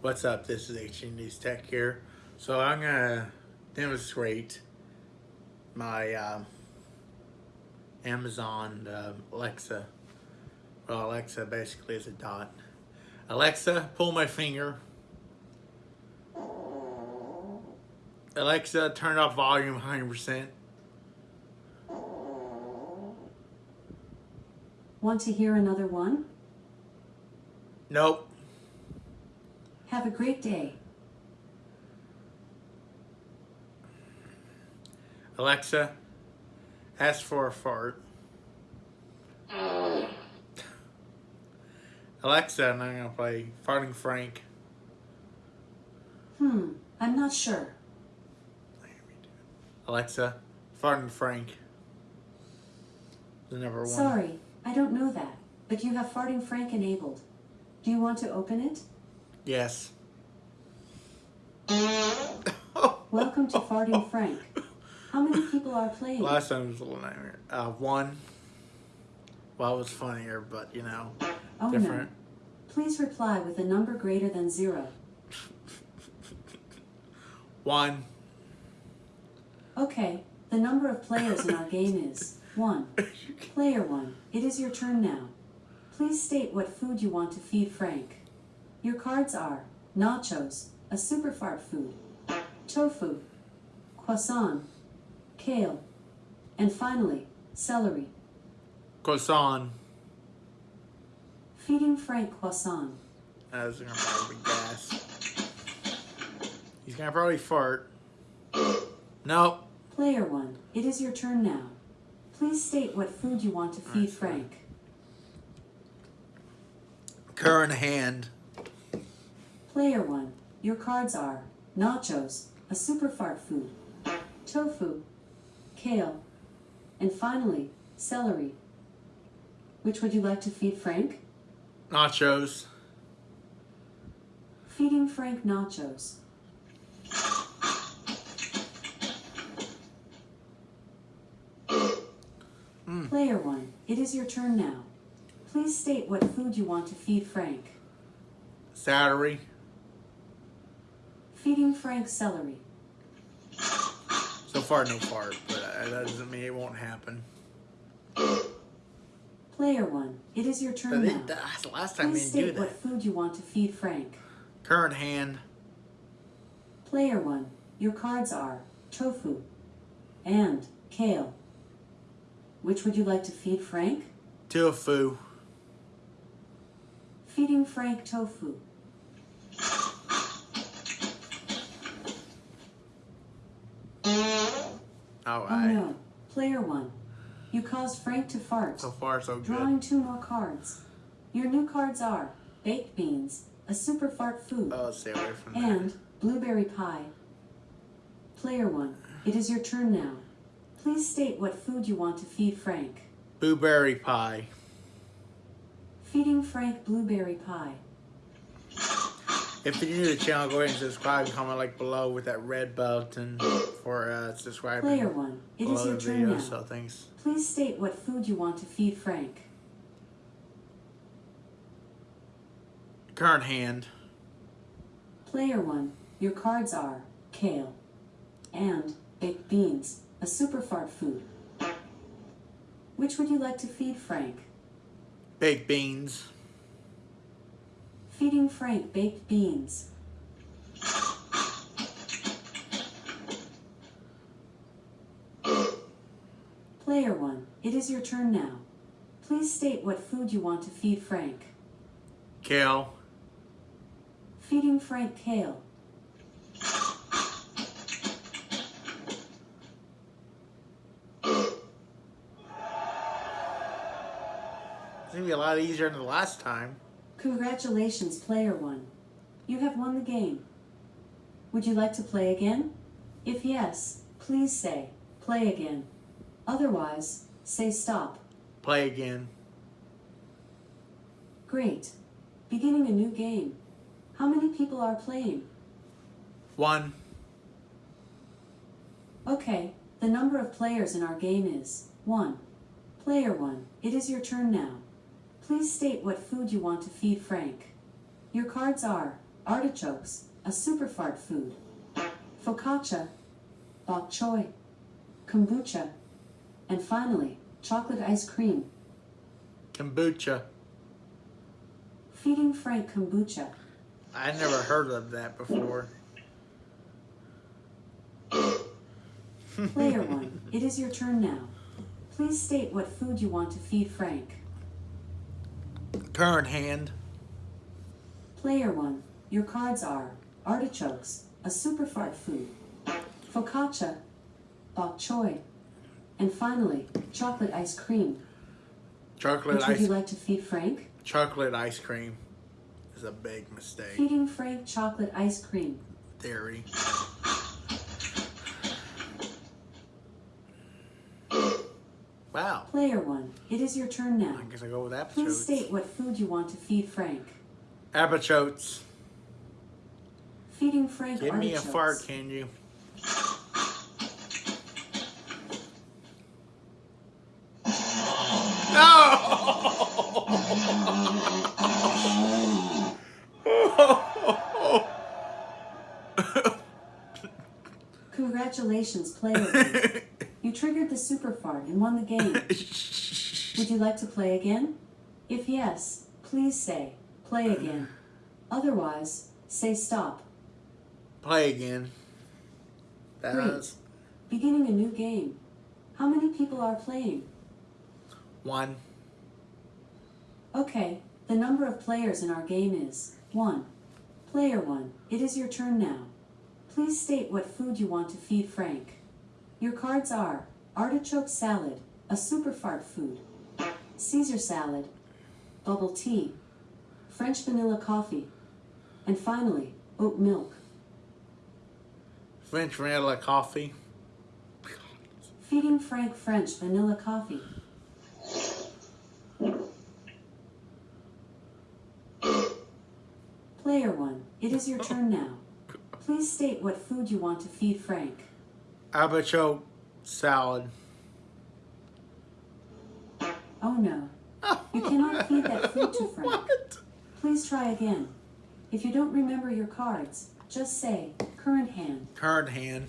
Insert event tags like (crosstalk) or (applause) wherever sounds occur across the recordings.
What's up? This is HG News Tech here. So I'm gonna demonstrate my um, Amazon uh, Alexa. Well, Alexa basically is a dot. Alexa, pull my finger. Alexa, turn off volume 100%. Want to hear another one? Nope. Have a great day. Alexa, ask for a fart. Alexa, and I'm gonna play Farting Frank. Hmm, I'm not sure. Alexa, Farting Frank. The number one. Sorry, I don't know that, but you have Farting Frank enabled. Do you want to open it? Yes. (laughs) Welcome to Farting Frank. How many people are playing? Last time was a little nightmare. Uh, one. Well, it was funnier, but you know, oh different. no. Please reply with a number greater than zero. (laughs) One. Okay, the number of players in our game is one. (laughs) Player one, it is your turn now. Please state what food you want to feed Frank. Your cards are nachos, a super fart food, tofu, croissant, kale, and finally, celery. Croissant. Feeding Frank croissant. That's gonna probably gas. He's gonna probably fart. (coughs) Nope. Player one, it is your turn now. Please state what food you want to feed Frank. Current hand. Player one, your cards are nachos, a super fart food, tofu, kale, and finally, celery. Which would you like to feed Frank? Nachos. Feeding Frank nachos. Mm. Player one, it is your turn now. Please state what food you want to feed Frank. Celery. Feeding Frank celery. So far, no fart, but that doesn't mean it won't happen. Player one, it is your turn now. that's the last time we Please didn't do state what food you want to feed Frank. Current hand. Player one, your cards are tofu and kale. Which would you like to feed Frank? Tofu. Feeding Frank tofu. Oh, oh no, player one, you caused Frank to fart. So far, so good. Drawing two more cards. Your new cards are baked beans, a super fart food, Oh, stay away from that. and blueberry pie. Player one, it is your turn now. Please state what food you want to feed Frank. Blueberry pie. Feeding Frank blueberry pie. If you're new to the channel, go ahead and subscribe comment like below with that red button (clears throat) for uh, subscribing Player one, it is your turn video. now. So thanks. Please state what food you want to feed Frank. Current hand. Player one, your cards are kale and baked beans, a super fart food. Which would you like to feed Frank? Baked beans. Feeding Frank baked beans. Player one, it is your turn now. Please state what food you want to feed Frank. Kale. Feeding Frank kale. It's gonna be a lot easier than the last time. Congratulations, player one. You have won the game. Would you like to play again? If yes, please say, play again. Otherwise, say stop. Play again. Great. Beginning a new game. How many people are playing? One. Okay, the number of players in our game is 1. Player 1, it is your turn now. Please state what food you want to feed Frank. Your cards are artichokes, a super fart food. Focaccia, bok choy, kombucha, and finally, chocolate ice cream. Kombucha. Feeding Frank kombucha. I never heard of that before. Player 1, it is your turn now. Please state what food you want to feed Frank. Current hand. Player 1, your cards are artichokes, a super fart food, focaccia, bok choy, and finally, chocolate ice cream. Chocolate Which would you ice. like to feed Frank? Chocolate ice cream is a big mistake. Feeding Frank chocolate ice cream. Theory. Wow. Player 1, it is your turn now. I guess I go with Please state what food you want to feed Frank. Apachotes. Feeding Frank Give me a fart, can you? No! Congratulations, player 1. (laughs) You triggered the super fart and won the game. (laughs) Would you like to play again? If yes, please say, play again. Otherwise, say stop. Play again. That Great. was Beginning a new game. How many people are playing? one. Okay, the number of players in our game is 1. Player 1, it is your turn now. Please state what food you want to feed Frank. Your cards are artichoke salad, a super fart food, Caesar salad, bubble tea, French vanilla coffee, and finally, oat milk. French vanilla coffee. Feeding Frank French vanilla coffee. Player 1, it is your turn now. Please state what food you want to feed Frank. Apachote salad. Oh no, you cannot feed that food to Frank. What? Please try again. If you don't remember your cards, just say current hand. Current hand.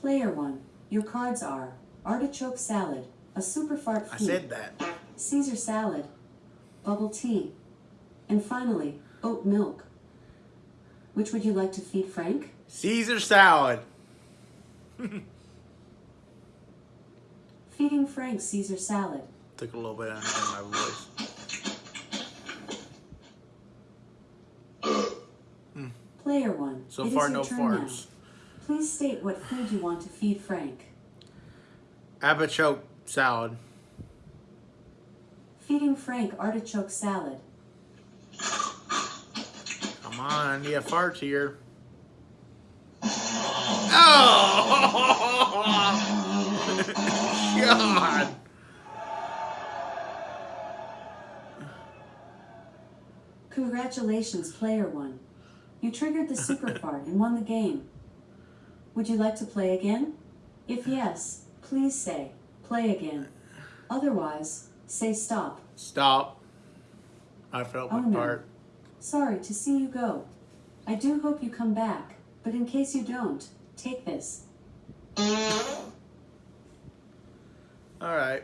Player 1, your cards are artichoke salad, a super fart I said that. Caesar salad, bubble tea, and finally, oat milk. Which would you like to feed Frank? Caesar salad. Feeding Frank Caesar salad. Took a little bit out of my voice. Player 1, So it far, no farts. now. Please state what food you want to feed Frank. Apachote salad. Feeding Frank artichoke salad. Come on, I need a fart here. Congratulations, player 1. You triggered the super (laughs) fart and won the game. Would you like to play again? If yes, please say, play again. Otherwise, say stop. Stop. I felt Oh, my no. fart. Sorry to see you go. I do hope you come back, but in case you don't, take this. Alright.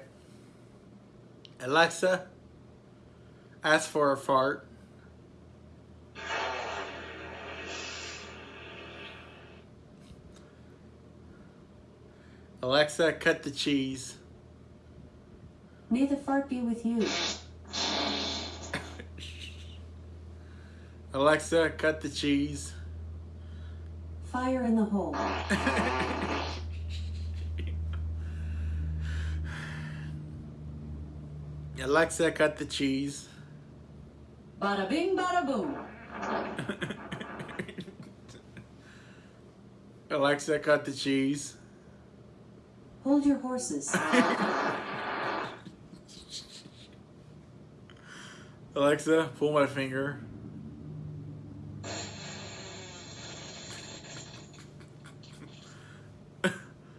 Alexa, ask for a fart. Alexa, cut the cheese. May the fart be with you. (laughs) Alexa, cut the cheese. Fire in the hole. (laughs) Alexa, cut the cheese. Bada bing, bada boom. (laughs) Alexa, cut the cheese. Hold your horses. (laughs) Alexa, pull my finger.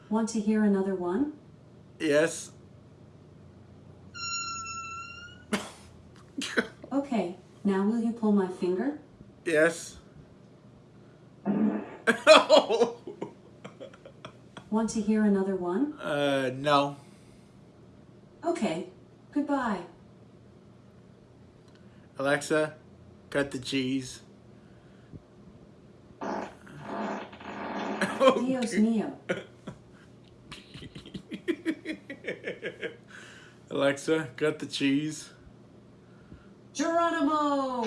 Want to hear another one? Yes. Okay, now will you pull my finger? Yes. (laughs) Want to hear another one? uh, no. Okay. Goodbye. Alexa, cut the cheese. Dios mio. (laughs) Alexa, cut the cheese. Geronimo!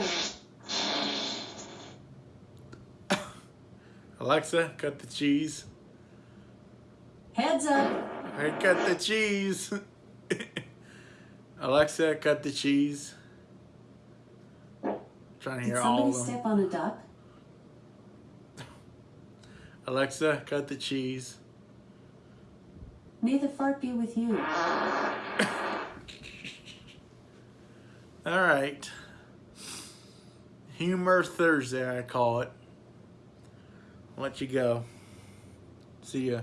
Alexa, cut the cheese. Heads up! I cut the cheese. (laughs) Alexa, cut the cheese. trying to Did hear all of them. step on a duck? (laughs) Alexa, cut the cheese. May the fart be with you. (laughs) All right. Humor Thursday, I call it. I'll let you go. See ya.